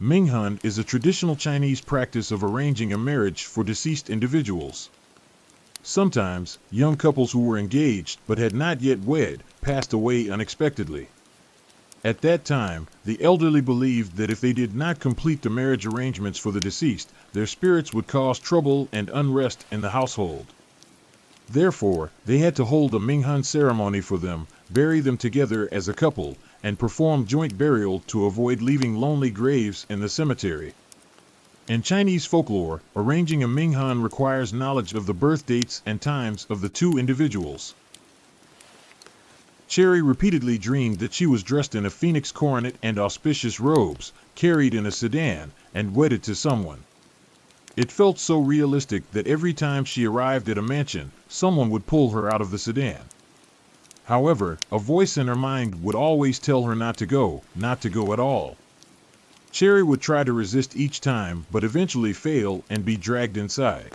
Minghan is a traditional Chinese practice of arranging a marriage for deceased individuals. Sometimes, young couples who were engaged but had not yet wed passed away unexpectedly. At that time, the elderly believed that if they did not complete the marriage arrangements for the deceased, their spirits would cause trouble and unrest in the household. Therefore, they had to hold a Minghan ceremony for them, bury them together as a couple, and perform joint burial to avoid leaving lonely graves in the cemetery. In Chinese folklore, arranging a Minghan requires knowledge of the birth dates and times of the two individuals. Cherry repeatedly dreamed that she was dressed in a phoenix coronet and auspicious robes, carried in a sedan, and wedded to someone. It felt so realistic that every time she arrived at a mansion, someone would pull her out of the sedan. However, a voice in her mind would always tell her not to go, not to go at all. Cherry would try to resist each time, but eventually fail and be dragged inside.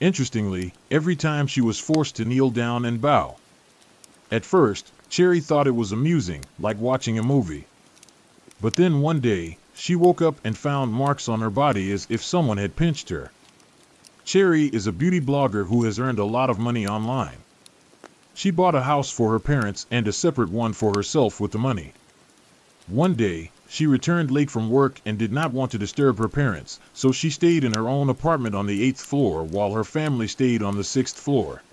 Interestingly, every time she was forced to kneel down and bow. At first, Cherry thought it was amusing, like watching a movie. But then one day, she woke up and found marks on her body as if someone had pinched her. Cherry is a beauty blogger who has earned a lot of money online. She bought a house for her parents and a separate one for herself with the money. One day, she returned late from work and did not want to disturb her parents, so she stayed in her own apartment on the eighth floor while her family stayed on the sixth floor.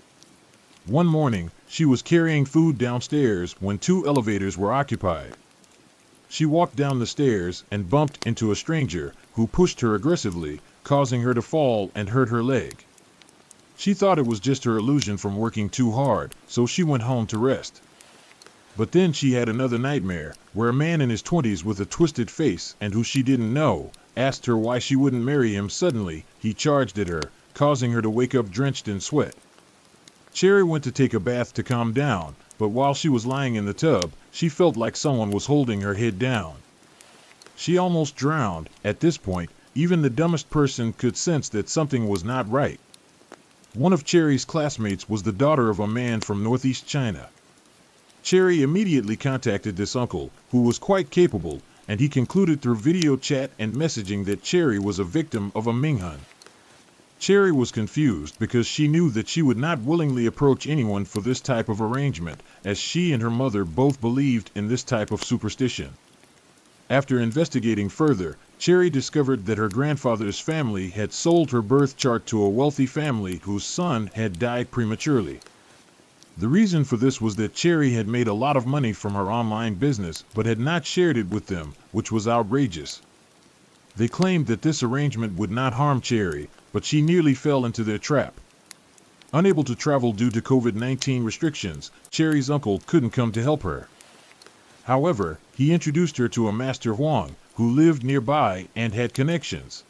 One morning, she was carrying food downstairs when two elevators were occupied. She walked down the stairs and bumped into a stranger who pushed her aggressively, causing her to fall and hurt her leg. She thought it was just her illusion from working too hard, so she went home to rest. But then she had another nightmare, where a man in his twenties with a twisted face and who she didn't know asked her why she wouldn't marry him. Suddenly, he charged at her, causing her to wake up drenched in sweat. Cherry went to take a bath to calm down, but while she was lying in the tub, she felt like someone was holding her head down. She almost drowned. At this point, even the dumbest person could sense that something was not right. One of Cherry's classmates was the daughter of a man from northeast China. Cherry immediately contacted this uncle, who was quite capable, and he concluded through video chat and messaging that Cherry was a victim of a Minghan. Cherry was confused because she knew that she would not willingly approach anyone for this type of arrangement, as she and her mother both believed in this type of superstition. After investigating further, Cherry discovered that her grandfather's family had sold her birth chart to a wealthy family whose son had died prematurely. The reason for this was that Cherry had made a lot of money from her online business but had not shared it with them, which was outrageous. They claimed that this arrangement would not harm Cherry, but she nearly fell into their trap. Unable to travel due to COVID 19 restrictions, Cherry's uncle couldn't come to help her. However, he introduced her to a Master Huang, who lived nearby and had connections.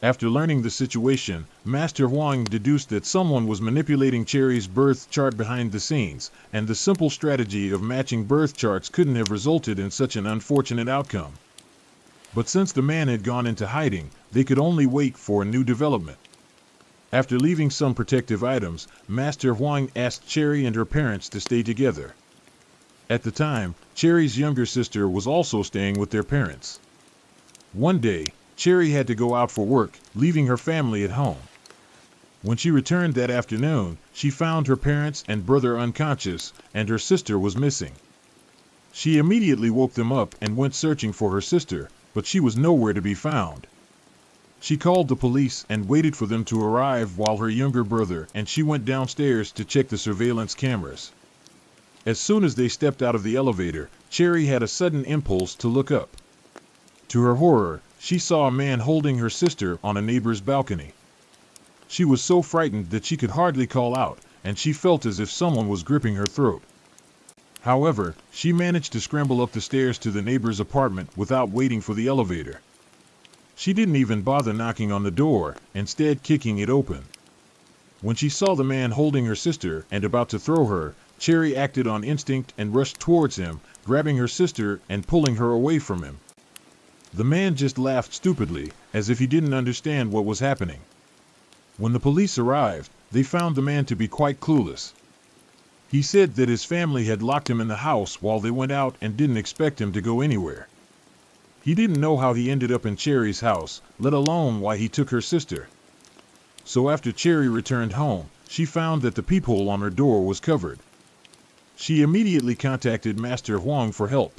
After learning the situation, Master Huang deduced that someone was manipulating Cherry's birth chart behind the scenes, and the simple strategy of matching birth charts couldn't have resulted in such an unfortunate outcome. But since the man had gone into hiding, they could only wait for a new development. After leaving some protective items, Master Huang asked Cherry and her parents to stay together. At the time, Cherry's younger sister was also staying with their parents. One day, Cherry had to go out for work, leaving her family at home. When she returned that afternoon, she found her parents and brother unconscious, and her sister was missing. She immediately woke them up and went searching for her sister, but she was nowhere to be found. She called the police and waited for them to arrive while her younger brother and she went downstairs to check the surveillance cameras. As soon as they stepped out of the elevator, Cherry had a sudden impulse to look up. To her horror, she saw a man holding her sister on a neighbor's balcony. She was so frightened that she could hardly call out, and she felt as if someone was gripping her throat. However, she managed to scramble up the stairs to the neighbor's apartment without waiting for the elevator. She didn't even bother knocking on the door, instead kicking it open. When she saw the man holding her sister and about to throw her, Cherry acted on instinct and rushed towards him, grabbing her sister and pulling her away from him. The man just laughed stupidly, as if he didn't understand what was happening. When the police arrived, they found the man to be quite clueless. He said that his family had locked him in the house while they went out and didn't expect him to go anywhere. He didn't know how he ended up in Cherry's house, let alone why he took her sister. So after Cherry returned home, she found that the peephole on her door was covered. She immediately contacted Master Huang for help.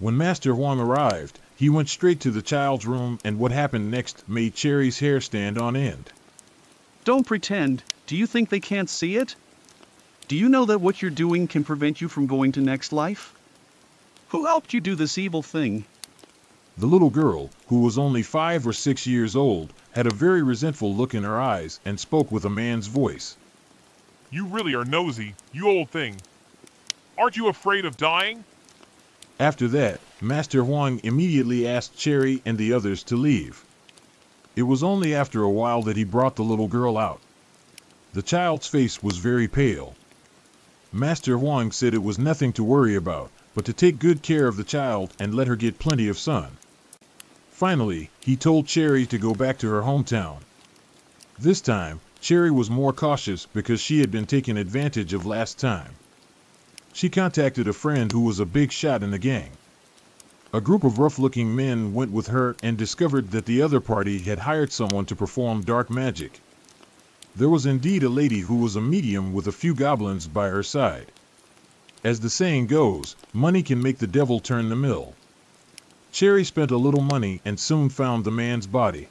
When Master Huang arrived, he went straight to the child's room and what happened next made Cherry's hair stand on end. Don't pretend. Do you think they can't see it? Do you know that what you're doing can prevent you from going to next life? Who helped you do this evil thing? The little girl, who was only five or six years old, had a very resentful look in her eyes and spoke with a man's voice. You really are nosy, you old thing. Aren't you afraid of dying? After that, Master Huang immediately asked Cherry and the others to leave. It was only after a while that he brought the little girl out. The child's face was very pale. Master Huang said it was nothing to worry about, but to take good care of the child and let her get plenty of sun. Finally, he told Cherry to go back to her hometown. This time, Cherry was more cautious because she had been taken advantage of last time. She contacted a friend who was a big shot in the gang. A group of rough-looking men went with her and discovered that the other party had hired someone to perform dark magic. There was indeed a lady who was a medium with a few goblins by her side. As the saying goes, money can make the devil turn the mill. Cherry spent a little money and soon found the man's body.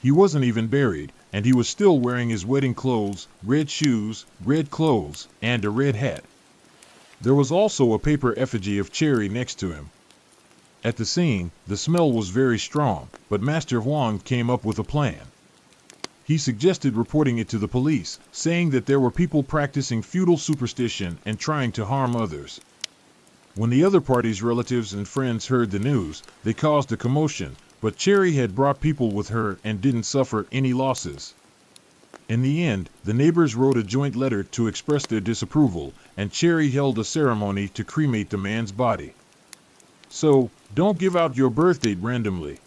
He wasn't even buried, and he was still wearing his wedding clothes, red shoes, red clothes, and a red hat. There was also a paper effigy of Cherry next to him. At the scene, the smell was very strong, but Master Huang came up with a plan. He suggested reporting it to the police, saying that there were people practicing feudal superstition and trying to harm others. When the other party's relatives and friends heard the news, they caused a commotion, but Cherry had brought people with her and didn't suffer any losses. In the end, the neighbors wrote a joint letter to express their disapproval, and Cherry held a ceremony to cremate the man's body. So, don't give out your birth date randomly.